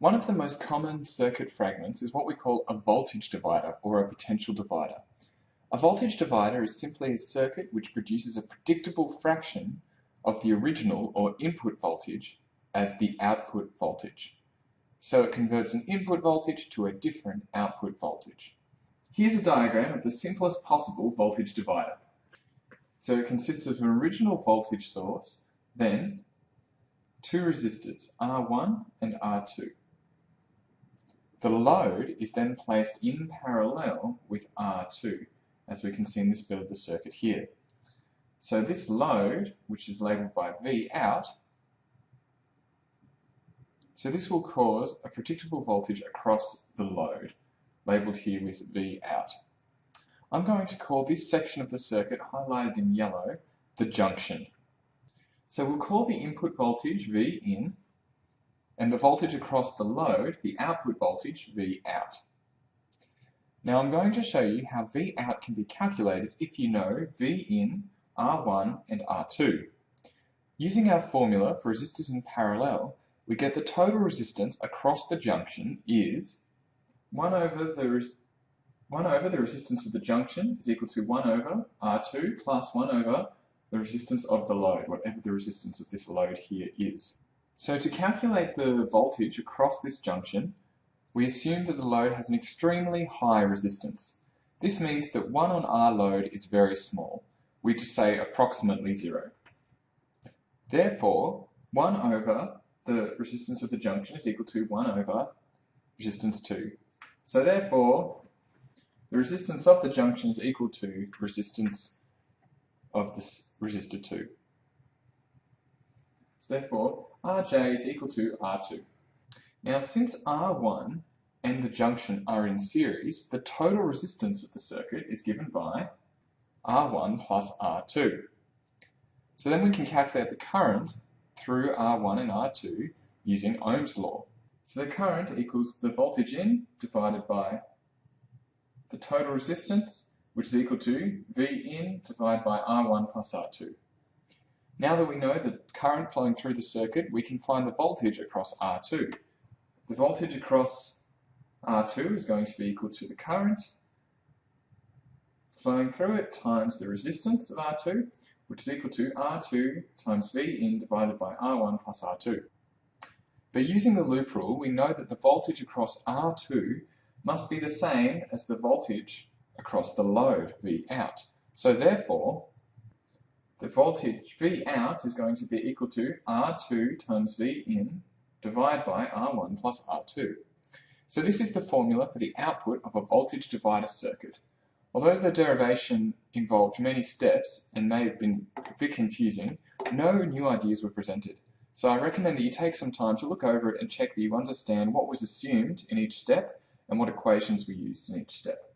One of the most common circuit fragments is what we call a voltage divider or a potential divider. A voltage divider is simply a circuit which produces a predictable fraction of the original or input voltage as the output voltage. So it converts an input voltage to a different output voltage. Here's a diagram of the simplest possible voltage divider. So it consists of an original voltage source, then two resistors, R1 and R2. The load is then placed in parallel with R2, as we can see in this bit of the circuit here. So this load, which is labelled by V out, so this will cause a predictable voltage across the load, labelled here with V out. I'm going to call this section of the circuit highlighted in yellow the junction. So we'll call the input voltage V in and the voltage across the load, the output voltage, V out. Now I'm going to show you how V out can be calculated if you know V in, R1 and R2. Using our formula for resistors in parallel, we get the total resistance across the junction is 1 over the 1 over the resistance of the junction is equal to 1 over R2 plus 1 over the resistance of the load, whatever the resistance of this load here is. So to calculate the voltage across this junction, we assume that the load has an extremely high resistance. This means that 1 on R load is very small. We just say approximately 0. Therefore, 1 over the resistance of the junction is equal to 1 over resistance 2. So therefore, the resistance of the junction is equal to resistance of this resistor 2. So therefore, Rj is equal to R2. Now, since R1 and the junction are in series, the total resistance of the circuit is given by R1 plus R2. So then we can calculate the current through R1 and R2 using Ohm's law. So the current equals the voltage in divided by the total resistance, which is equal to V in divided by R1 plus R2. Now that we know the current flowing through the circuit, we can find the voltage across R2. The voltage across R2 is going to be equal to the current flowing through it times the resistance of R2, which is equal to R2 times V in divided by R1 plus R2. But using the loop rule, we know that the voltage across R2 must be the same as the voltage across the load, V out. So therefore, the voltage V out is going to be equal to R2 times V in divided by R1 plus R2. So this is the formula for the output of a voltage divider circuit. Although the derivation involved many steps and may have been a bit confusing, no new ideas were presented. So I recommend that you take some time to look over it and check that you understand what was assumed in each step and what equations were used in each step.